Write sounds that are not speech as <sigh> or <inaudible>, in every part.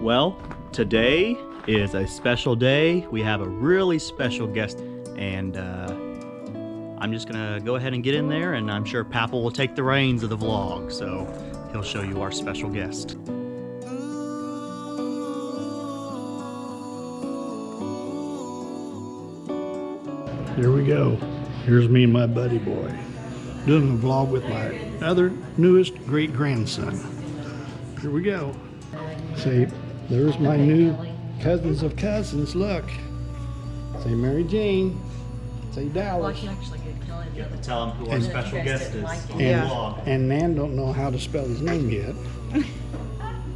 Well, today is a special day. We have a really special guest, and uh, I'm just gonna go ahead and get in there, and I'm sure Papple will take the reins of the vlog, so he'll show you our special guest. Here we go. Here's me and my buddy boy doing a vlog with my other newest great grandson. Here we go. Say, there's my new cousins of cousins. Look. Say Mary Jane. Say Well, I Dallas. can actually get Kelly You to have to tell him who our And- special guest is on the And, vlog. and Nan don't know how to spell his name yet. <laughs>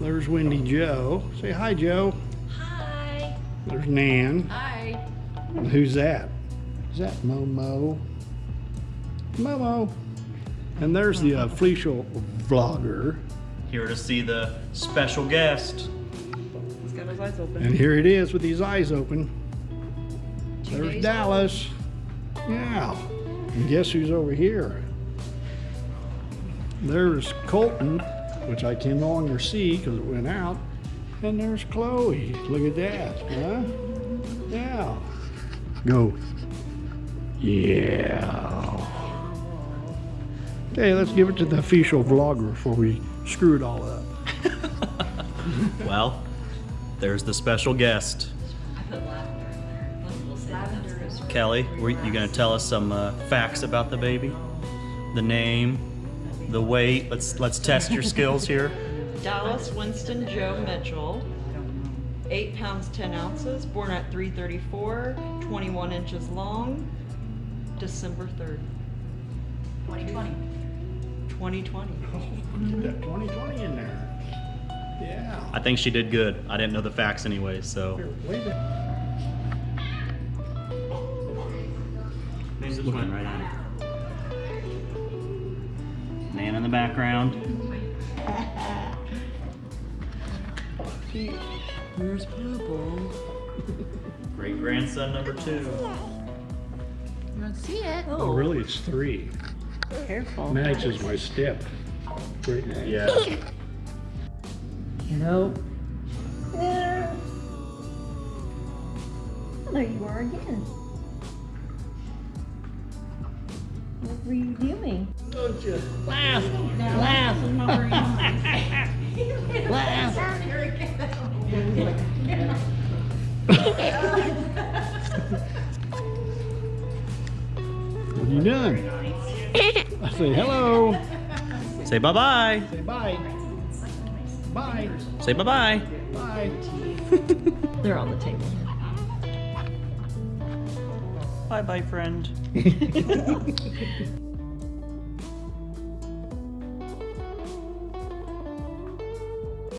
There's Wendy Joe. Say hi, Joe. Hi. There's Nan. Hi. And who's that? Is that Momo? Momo. And there's the uh, official vlogger. Here to see the special guest. He's got his eyes open. And here it is with his eyes open. Two There's days Dallas. Yeah. And guess who's over here? There's Colton, which I can no longer see because it went out. And there's Chloe. Look at that, huh? Yeah. Go. Yeah. Okay, let's give it to the official vlogger before we screw it all up. <laughs> Well, there's the special guest. Kelly, were you gonna tell us some uh, facts about the baby? The name, the weight. Let's let's test your skills here. <laughs> Dallas Winston Joe Mitchell, 8 pounds 10 ounces, born at 334, 21 inches long, December 3rd, 2020. 2020. Get that 2020 in there. Yeah. I think she did good. I didn't know the facts anyway, so. Here, wait a Just looking right at her. Man in the background. Where's Purple? Great grandson number two. You don't see it? Oh, really? It's three. Careful. Max is my step. Great Max. Yeah. <laughs> Nope. There you are again. What were you doing? Don't you? laugh? Laugh! <laughs> Laugh! What are you doing? I say hello. Say bye bye. Say bye. Bye. Say bye bye. <laughs> Bye. They're on the table. Bye bye, friend. <laughs>